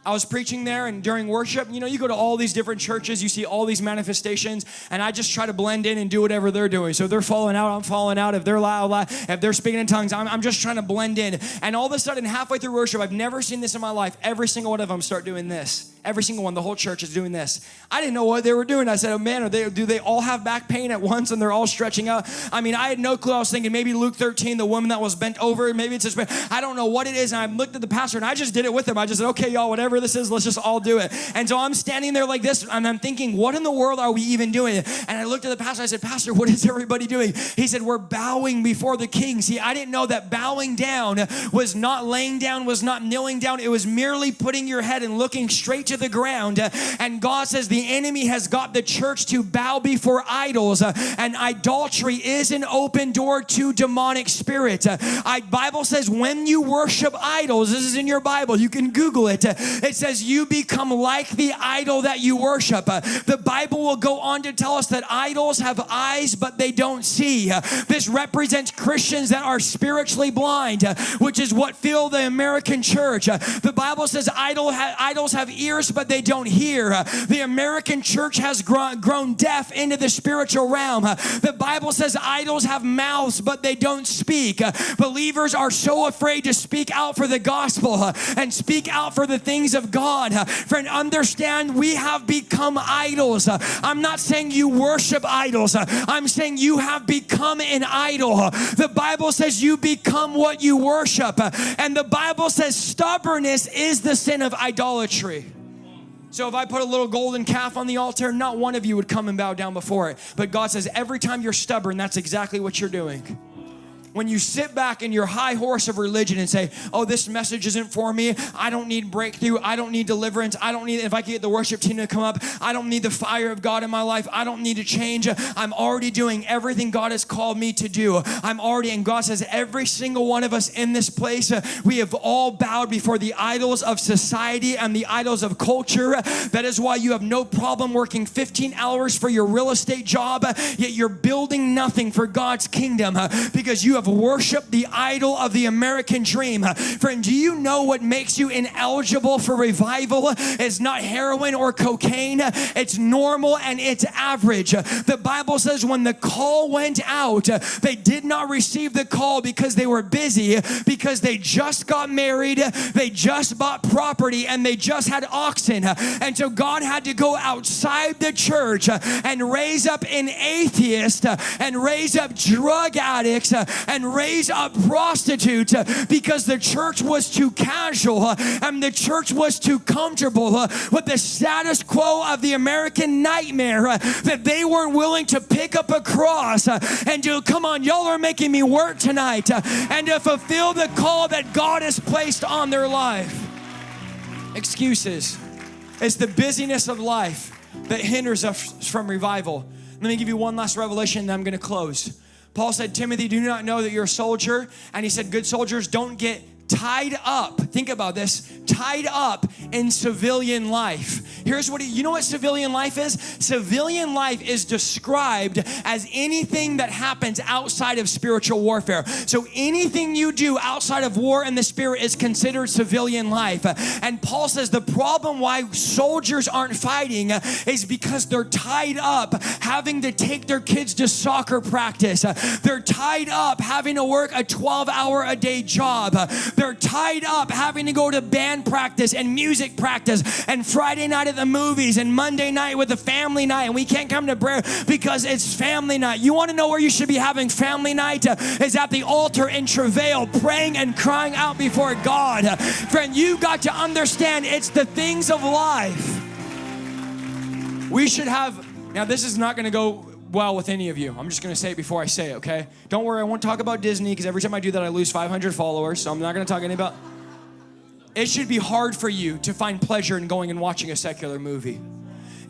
I was preaching there and during worship, you know, you go to all these different churches, you see all these manifestations, and I just try to blend in and do whatever they're doing. So they're falling out, I'm falling out. If they're loud, loud if they're speaking in tongues, I'm, I'm just trying to blend in. And all of a sudden, halfway through worship, I've never seen this in my life. Every single one of them start doing this. Every single one, the whole church is doing this. I didn't know what they were doing. I said, oh man, they, do they all have back pain at once and they're all stretching out? I mean, I had no clue. I was thinking maybe Luke 13, the woman that was bent over, maybe it's just, I don't know what it is. And I looked at the pastor and I just did it with him. I just said, okay, y'all, whatever this is, let's just all do it. And so I'm standing there like this and I'm thinking, what in the world are we even doing? And I looked at the pastor, I said, Pastor, what is everybody doing? He said, we're bowing before the king. See, I didn't know that bowing down was not laying down, was not kneeling down. It was merely putting your head and looking straight to the ground and God says the enemy has got the church to bow before idols, uh, and idolatry is an open door to demonic spirits. Uh, I, Bible says when you worship idols, this is in your Bible, you can Google it. Uh, it says you become like the idol that you worship. The Bible will go on to tell us that idols have eyes, but they don't see. This represents Christians that are spiritually blind, which is what fill the American church. The Bible says idol idols have ears, but they don't hear hear. The American church has grown deaf into the spiritual realm. Uh, the Bible says idols have mouths, but they don't speak. Uh, believers are so afraid to speak out for the gospel and speak out for the things of God. Friend, understand we have become idols. I'm not saying you worship idols. I'm saying you have become an idol. The Bible says you become what you worship. And the Bible says stubbornness is the sin of idolatry. So if I put a little golden calf on the altar, not one of you would come and bow down before it. But God says every time you're stubborn, that's exactly what you're doing when you sit back in your high horse of religion and say, oh, this message isn't for me. I don't need breakthrough. I don't need deliverance. I don't need, if I could get the worship team to come up, I don't need the fire of God in my life. I don't need to change. I'm already doing everything God has called me to do. I'm already, and God says, every single one of us in this place, we have all bowed before the idols of society and the idols of culture. That is why you have no problem working 15 hours for your real estate job, yet you're building nothing for God's kingdom because you have have worshiped the idol of the American dream. Friend, do you know what makes you ineligible for revival? It's not heroin or cocaine, it's normal and it's average. The Bible says when the call went out, they did not receive the call because they were busy, because they just got married, they just bought property, and they just had oxen. And so God had to go outside the church and raise up an atheist and raise up drug addicts and raise up prostitutes uh, because the church was too casual uh, and the church was too comfortable uh, with the status quo of the American nightmare that they weren't willing to pick up a cross and do, come on, y'all are making me work tonight and to fulfill the call that God has placed on their life. Excuses. It's the busyness of life that hinders us from revival. Let me give you one last revelation and I'm going to close. Paul said, Timothy, do you not know that you're a soldier? And he said, Good soldiers don't get tied up. Think about this tied up in civilian life. Here's what you know what civilian life is? Civilian life is described as anything that happens outside of spiritual warfare. So anything you do outside of war in the spirit is considered civilian life. And Paul says the problem why soldiers aren't fighting is because they're tied up having to take their kids to soccer practice. They're tied up having to work a 12 hour a day job. They're tied up having to go to band practice and music practice and Friday night at the movies and Monday night with the family night and we can't come to prayer because it's family night. You want to know where you should be having family night? Is at the altar in travail, praying and crying out before God. Friend, you got to understand it's the things of life. We should have, now this is not going to go well with any of you. I'm just going to say it before I say it, okay? Don't worry, I won't talk about Disney because every time I do that, I lose 500 followers. So I'm not going to talk any about. It should be hard for you to find pleasure in going and watching a secular movie.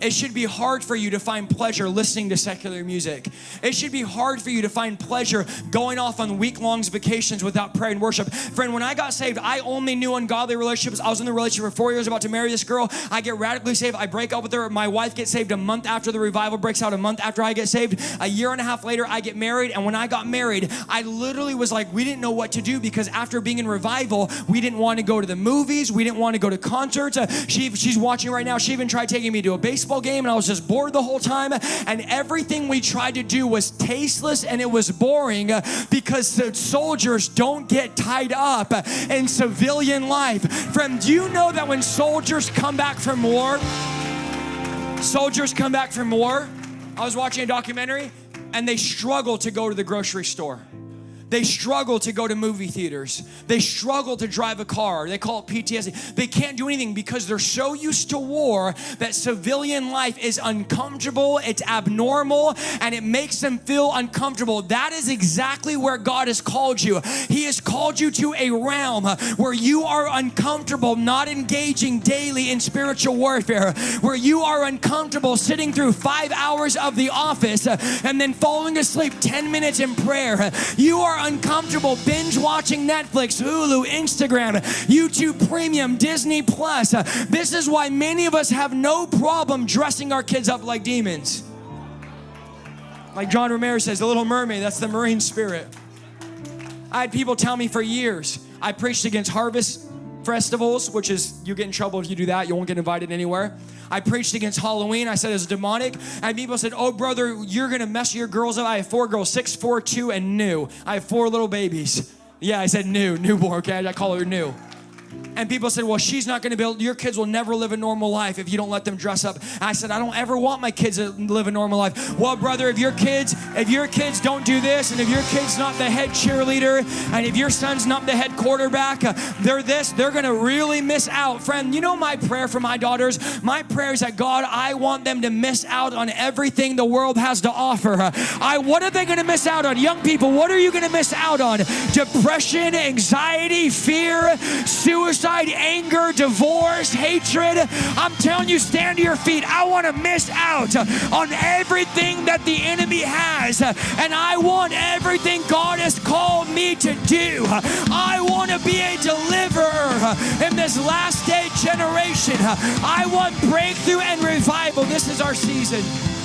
It should be hard for you to find pleasure listening to secular music. It should be hard for you to find pleasure going off on week long vacations without prayer and worship. Friend, when I got saved, I only knew ungodly relationships. I was in the relationship for four years, about to marry this girl. I get radically saved. I break up with her. My wife gets saved a month after the revival breaks out, a month after I get saved. A year and a half later, I get married. And when I got married, I literally was like, we didn't know what to do because after being in revival, we didn't want to go to the movies. We didn't want to go to concerts. Uh, she, she's watching right now. She even tried taking me to a baseball baseball game and I was just bored the whole time. And everything we tried to do was tasteless and it was boring because the soldiers don't get tied up in civilian life. Friend, do you know that when soldiers come back from war, soldiers come back from war? I was watching a documentary and they struggle to go to the grocery store. They struggle to go to movie theaters. They struggle to drive a car. They call it PTSD. They can't do anything because they're so used to war that civilian life is uncomfortable, it's abnormal, and it makes them feel uncomfortable. That is exactly where God has called you. He has called you to a realm where you are uncomfortable not engaging daily in spiritual warfare, where you are uncomfortable sitting through five hours of the office and then falling asleep 10 minutes in prayer. You are are uncomfortable binge watching Netflix, Hulu, Instagram, YouTube Premium, Disney Plus. This is why many of us have no problem dressing our kids up like demons. Like John Romero says, the little mermaid, that's the marine spirit. I had people tell me for years, I preached against harvest festivals, which is you get in trouble if you do that, you won't get invited anywhere. I preached against Halloween. I said it's demonic. And people said, Oh, brother, you're to mess your girls up. I have four girls, six, four, two, and new. I have four little babies. Yeah, I said new, newborn, okay? I call her new. And people said, well, she's not going to build, your kids will never live a normal life if you don't let them dress up. I said, I don't ever want my kids to live a normal life. Well, brother, if your kids, if your kids don't do this, and if your kid's not the head cheerleader, and if your son's not the head quarterback, uh, they're this, they're going to really miss out. Friend, you know my prayer for my daughters? My prayer is that God, I want them to miss out on everything the world has to offer. Uh, I, what are they going to miss out on? Young people, what are you going to miss out on? Depression, anxiety, fear, suicide suicide, anger, divorce, hatred. I'm telling you, stand to your feet. I want to miss out on everything that the enemy has. And I want everything God has called me to do. I want to be a deliverer in this last day generation. I want breakthrough and revival. This is our season.